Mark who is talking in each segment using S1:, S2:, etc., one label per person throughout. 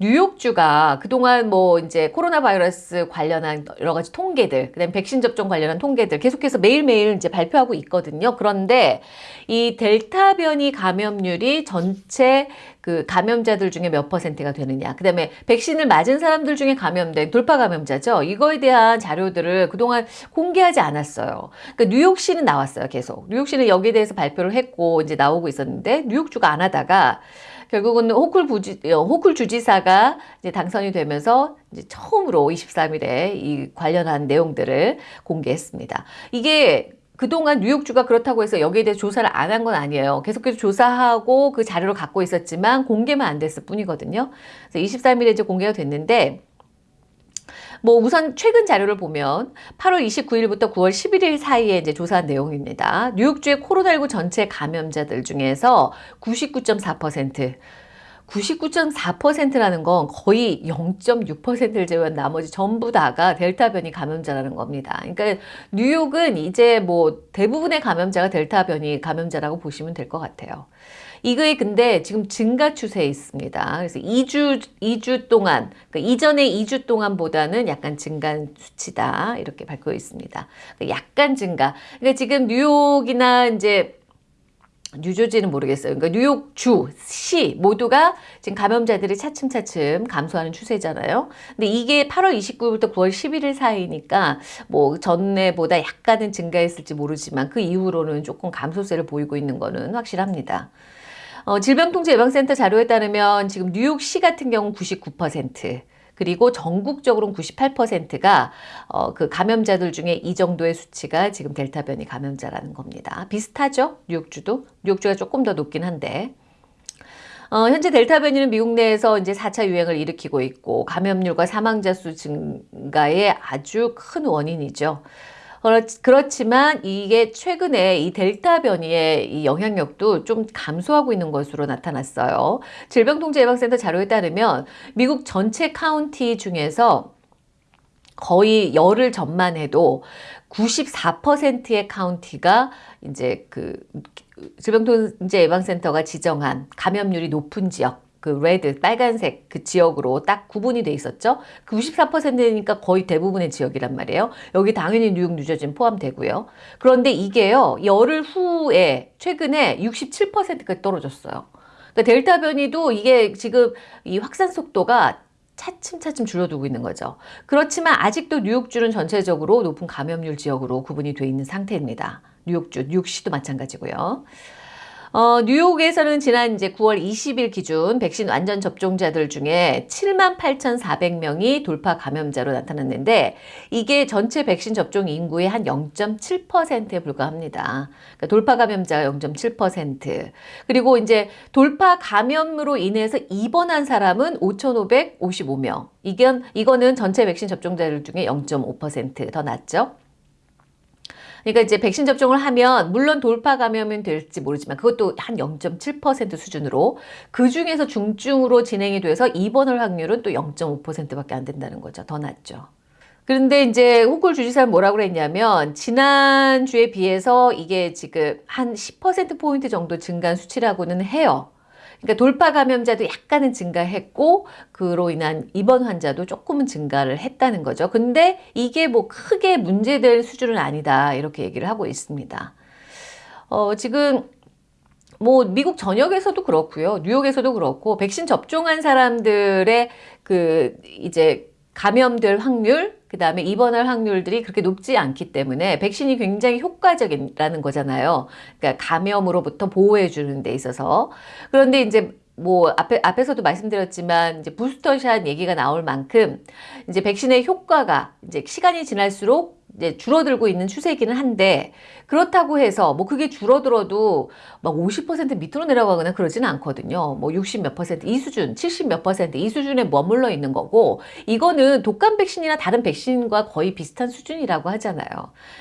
S1: 뉴욕주가 그동안 뭐 이제 코로나 바이러스 관련한 여러 가지 통계들, 그다음 백신 접종 관련한 통계들 계속해서 매일매일 이제 발표하고 있거든요. 그런데 이 델타 변이 감염률이 전체 그 감염자들 중에 몇 퍼센트가 되느냐. 그 다음에 백신을 맞은 사람들 중에 감염된 돌파 감염자죠. 이거에 대한 자료들을 그동안 공개하지 않았어요. 그러니까 뉴욕시는 나왔어요. 계속. 뉴욕시는 여기에 대해서 발표를 했고 이제 나오고 있었는데 뉴욕주가 안 하다가 결국은 호쿨 부지, 어, 호쿨 주지사가 이제 당선이 되면서 이제 처음으로 23일에 이 관련한 내용들을 공개했습니다. 이게 그동안 뉴욕주가 그렇다고 해서 여기에 대해 조사를 안 한 건 아니에요. 계속해서 조사하고 그 자료를 갖고 있었지만 공개만 안 됐을 뿐이거든요. 그래서 23일에 이제 공개가 됐는데 뭐 우선 최근 자료를 보면 8월 29일부터 9월 11일 사이에 이제 조사한 내용입니다. 뉴욕주의 코로나19 전체 감염자들 중에서 99.4% 99.4%라는 건 거의 0.6%를 제외한 나머지 전부 다가 델타 변이 감염자라는 겁니다. 그러니까 뉴욕은 이제 뭐 대부분의 감염자가 델타 변이 감염자라고 보시면 될 것 같아요. 이거에 근데 지금 증가 추세에 있습니다. 그래서 2주, 2주 동안, 그러니까 이전의 2주 동안보다는 약간 증가한 수치다. 이렇게 밝혀 있습니다. 그러니까 약간 증가. 그러니까 지금 뉴욕이나 이제 뉴저지는 모르겠어요. 그러니까 뉴욕 주, 시 모두가 지금 감염자들이 차츰차츰 감소하는 추세잖아요. 근데 이게 8월 29일부터 9월 11일 사이니까 뭐 전에보다 약간은 증가했을지 모르지만 그 이후로는 조금 감소세를 보이고 있는 거는 확실합니다. 어, 질병통제예방센터 자료에 따르면 지금 뉴욕시 같은 경우 99% 그리고 전국적으로는 98%가 어, 그 감염자들 중에 이 정도의 수치가 지금 델타 변이 감염자라는 겁니다. 비슷하죠? 뉴욕주도? 뉴욕주가 조금 더 높긴 한데. 어, 현재 델타 변이는 미국 내에서 이제 4차 유행을 일으키고 있고 감염률과 사망자 수 증가의 아주 큰 원인이죠. 그렇지만 이게 최근에 이 델타 변이의 이 영향력도 좀 감소하고 있는 것으로 나타났어요. 질병통제예방센터 자료에 따르면 미국 전체 카운티 중에서 거의 열흘 전만 해도 94%의 카운티가 이제 그 질병통제 예방센터가 지정한 감염률이 높은 지역 그 레드 빨간색 그 지역으로 딱 구분이 돼 있었죠. 94%니까 거의 대부분의 지역이란 말이에요. 여기 당연히 뉴욕, 뉴저지는 포함되고요. 그런데 이게요. 열흘 후에 최근에 67%까지 떨어졌어요. 그러니까 델타 변이도 이게 지금 이 확산 속도가 차츰차츰 줄어들고 있는 거죠. 그렇지만 아직도 뉴욕주는 전체적으로 높은 감염률 지역으로 구분이 돼 있는 상태입니다. 뉴욕주, 뉴욕시도 마찬가지고요. 어, 뉴욕에서는 지난 이제 9월 20일 기준 백신 완전 접종자들 중에 7만 8,400명이 돌파 감염자로 나타났는데 이게 전체 백신 접종 인구의 한 0.7%에 불과합니다. 그러니까 돌파 감염자가 0.7% 그리고 이제 돌파 감염으로 인해서 입원한 사람은 5,555명. 이건 이거는 전체 백신 접종자들 중에 0.5%더 낮죠. 그러니까 이제 백신 접종을 하면 물론 돌파 감염은 될지 모르지만 그것도 한 0.7% 수준으로 그 중에서 중증으로 진행이 돼서 입원할 확률은 또 0.5%밖에 안 된다는 거죠. 더 낮죠. 그런데 이제 호쿨 주지사는 뭐라고 그랬냐면 지난주에 비해서 이게 지금 한 10%포인트 정도 증가한 수치라고는 해요. 그러니까 돌파 감염자도 약간은 증가했고 그로 인한 입원 환자도 조금은 증가를 했다는 거죠. 근데 이게 뭐 크게 문제될 수준은 아니다 이렇게 얘기를 하고 있습니다. 어, 지금 뭐 미국 전역에서도 그렇고요. 뉴욕에서도 그렇고 백신 접종한 사람들의 그 이제 감염될 확률 그 다음에 입원할 확률들이 그렇게 높지 않기 때문에 백신이 굉장히 효과적이라는 거잖아요. 그러니까 감염으로부터 보호해 주는 데 있어서. 그런데 이제 뭐 앞에 앞에서도 말씀드렸지만 이제 부스터샷 얘기가 나올 만큼 이제 백신의 효과가 이제 시간이 지날수록 이제 줄어들고 있는 추세이기는 한데 그렇다고 해서 뭐 그게 줄어들어도 막 50% 밑으로 내려가거나 그러지는 않거든요. 뭐 60 몇 퍼센트 이 수준, 70 몇 퍼센트 이 수준에 머물러 있는 거고 이거는 독감 백신이나 다른 백신과 거의 비슷한 수준이라고 하잖아요.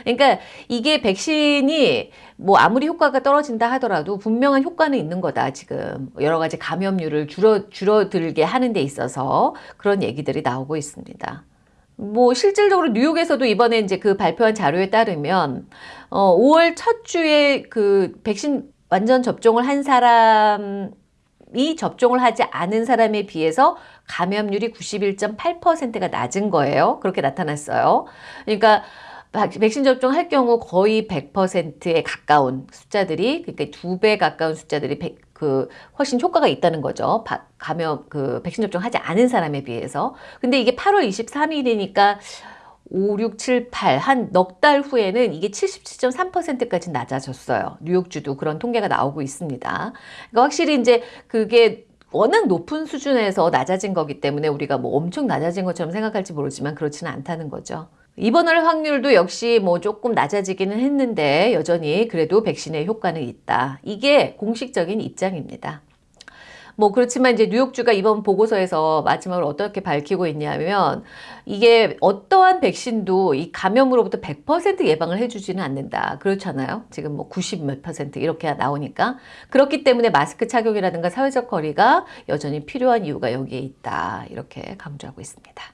S1: 그러니까 이게 백신이 뭐 아무리 효과가 떨어진다 하더라도 분명한 효과는 있는 거다 지금 여러 가지 감염률을 줄어 줄어들게 하는 데 있어서 그런 얘기들이 나오고 있습니다. 뭐 실질적으로 뉴욕에서도 이번에 이제 그 발표한 자료에 따르면 어 5월 첫 주에 그 백신 완전 접종을 한 사람 이미 접종을 하지 않은 사람에 비해서 감염률이 91.8%가 낮은 거예요. 그렇게 나타났어요. 그러니까 박- 백신 접종할 경우 거의 100%에 가까운 숫자들이 그러니까 두 배 가까운 숫자들이 백- 그 훨씬 효과가 있다는 거죠. 바- 감염 그 백신 접종하지 않은 사람에 비해서. 근데 이게 8월 23일이니까 5, 6, 7, 8, 한 넉 달 후에는 이게 77.3%까지 낮아졌어요. 뉴욕주도 그런 통계가 나오고 있습니다. 그러니까 확실히 이제 그게 워낙 높은 수준에서 낮아진 거기 때문에 우리가 뭐 엄청 낮아진 것처럼 생각할지 모르지만 그렇지는 않다는 거죠. 입원할 확률도 역시 뭐 조금 낮아지기는 했는데 여전히 그래도 백신의 효과는 있다. 이게 공식적인 입장입니다. 뭐 그렇지만 이제 뉴욕주가 이번 보고서에서 마지막으로 어떻게 밝히고 있냐면 이게 어떠한 백신도 이 감염으로부터 100% 예방을 해주지는 않는다. 그렇잖아요. 지금 뭐 90 몇 퍼센트 이렇게 나오니까 그렇기 때문에 마스크 착용이라든가 사회적 거리가 여전히 필요한 이유가 여기에 있다. 이렇게 강조하고 있습니다.